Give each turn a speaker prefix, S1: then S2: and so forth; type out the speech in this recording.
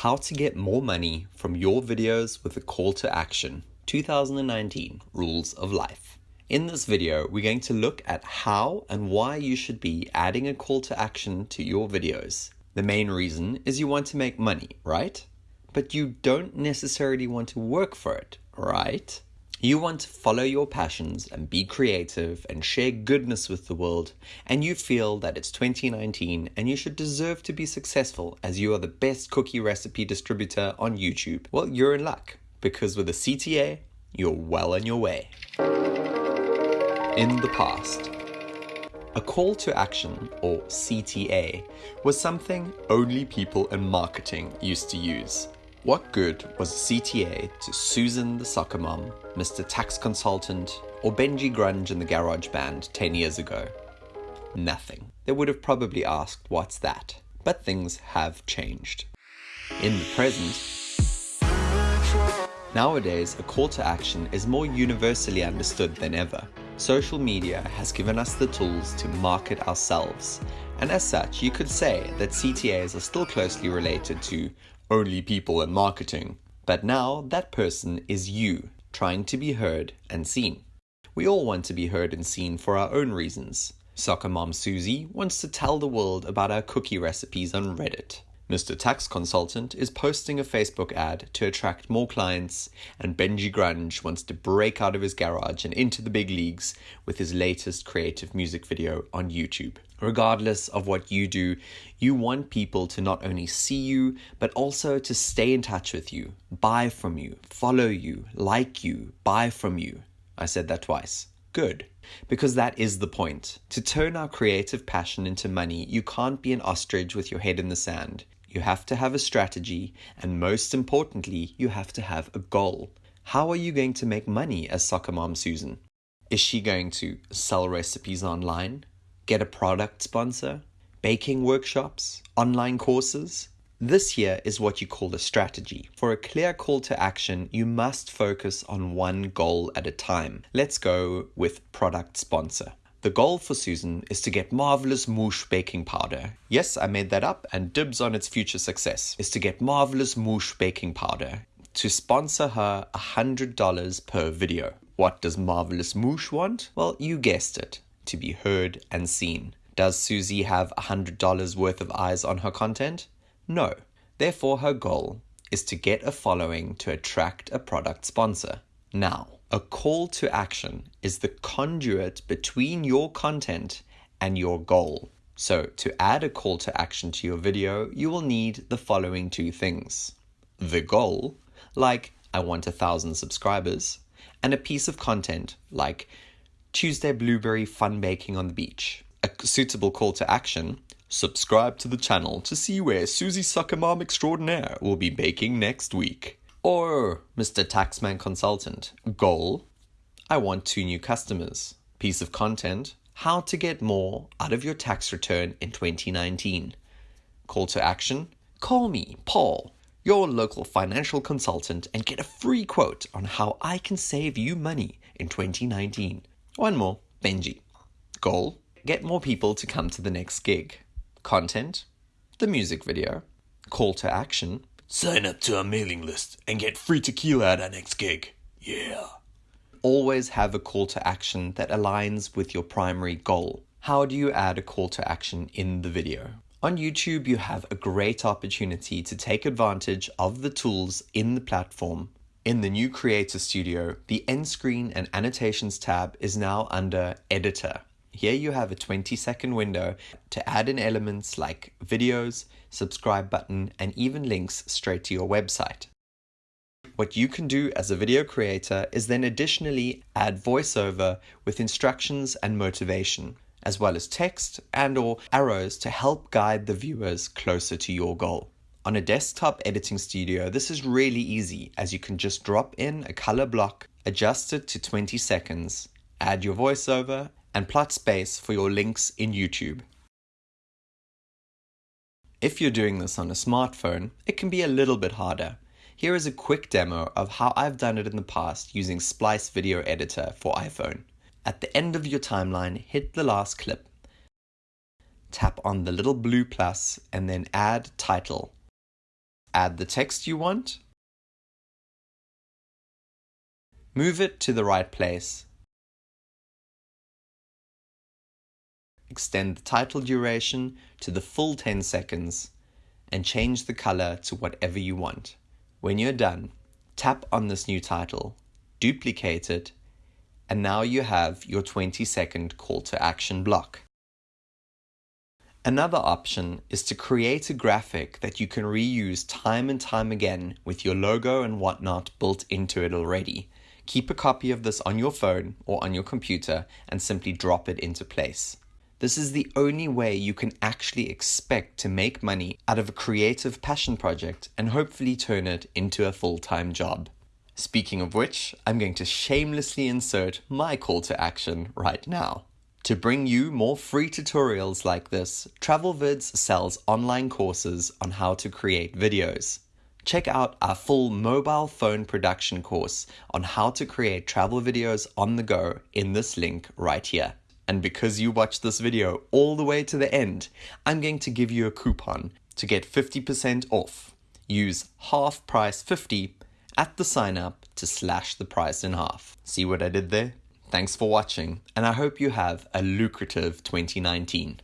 S1: How to get more money from your videos with a call to action 2019 Rules of Life. In this video, we're going to look at how and why you should be adding a call to action to your videos. The main reason is you want to make money, right? But you don't necessarily want to work for it, right? You want to follow your passions and be creative and share goodness with the world, and you feel that it's 2019 and you should deserve to be successful as you are the best cookie recipe distributor on YouTube. Well, you're in luck because with a CTA, you're well on your way. In the past, a call to action, or CTA, was something only people in marketing used to use. What good was a CTA to Susan the soccer mom, Mr. Tax Consultant, or Benji Grunge in the Garage Band 10 years ago? Nothing. They would have probably asked, What's that? But things have changed. In the present, nowadays a call to action is more universally understood than ever. Social media has given us the tools to market ourselves, and as such, you could say that CTAs are still closely related to only people in marketing. But now that person is you, trying to be heard and seen. We all want to be heard and seen for our own reasons. Soccer mom Susie wants to tell the world about our cookie recipes on Reddit. Mr. Tax Consultant is posting a Facebook ad to attract more clients, and Benji Grunge wants to break out of his garage and into the big leagues with his latest creative music video on YouTube. Regardless of what you do, you want people to not only see you, but also to stay in touch with you, buy from you, follow you, like you, buy from you. I said that twice. Good. Because that is the point. To turn our creative passion into money, you can't be an ostrich with your head in the sand. You have to have a strategy, and most importantly, you have to have a goal. How are you going to make money as soccer mom Susan? Is she going to sell recipes online, get a product sponsor, baking workshops, online courses? This here is what you call a strategy. For a clear call to action, you must focus on one goal at a time. Let's go with product sponsor. The goal for Susan is to get marvelous mousse baking powder. Yes, I made that up and dibs on its future success. Is to get marvelous mousse baking powder to sponsor her $100 per video. What does Marvelous Moosh want? Well, you guessed it, to be heard and seen. Does Susie have $100 worth of eyes on her content? No. Therefore, her goal is to get a following to attract a product sponsor. Now, a call to action is the conduit between your content and your goal. So, to add a call to action to your video, you will need the following two things the goal, like I want a thousand subscribers, and a piece of content, like Tuesday Blueberry Fun Baking on the Beach. A suitable call to action subscribe to the channel to see where Susie Sucker Mom Extraordinaire will be baking next week. Or Mr. Taxman Consultant. Goal I want two new customers. Piece of content How to get more out of your tax return in 2019. Call to action Call me, Paul, your local financial consultant, and get a free quote on how I can save you money in 2019. One more Benji. Goal Get more people to come to the next gig. Content The music video. Call to action
S2: Sign up to our mailing list and get free tequila at our next gig. Yeah.
S1: Always have a call to action that aligns with your primary goal. How do you add a call to action in the video? On YouTube, you have a great opportunity to take advantage of the tools in the platform. In the new Creator Studio, the end screen and annotations tab is now under Editor. Here you have a 20 second window to add in elements like videos, subscribe button, and even links straight to your website. What you can do as a video creator is then additionally add voiceover with instructions and motivation, as well as text and or arrows to help guide the viewers closer to your goal. On a desktop editing studio, this is really easy as you can just drop in a color block, adjust it to 20 seconds, add your voiceover, and plot space for your links in YouTube. If you're doing this on a smartphone, it can be a little bit harder. Here is a quick demo of how I've done it in the past using Splice Video Editor for iPhone. At the end of your timeline, hit the last clip. Tap on the little blue plus and then add title. add the text you want, move it to the right place, extend the title duration to the full 10 seconds, and change the color to whatever you want. When you're done, tap on this new title, duplicate it, and now you have your 20 second call to action block. Another option is to create a graphic that you can reuse time and time again with your logo and whatnot built into it already. Keep a copy of this on your phone or on your computer and simply drop it into place. This is the only way you can actually expect to make money out of a creative passion project and hopefully turn it into a full time job. Speaking of which, I'm going to shamelessly insert my call to action right now. To bring you more free tutorials like this, TravelVids sells online courses on how to create videos. Check out our full mobile phone production course on how to create travel videos on the go in this link right here. And because you watched this video all the way to the end, I'm going to give you a coupon to get 50% off. Use half price 50 at the sign up to slash the price in half. See what I did there? Thanks for watching, and I hope you have a lucrative 2019.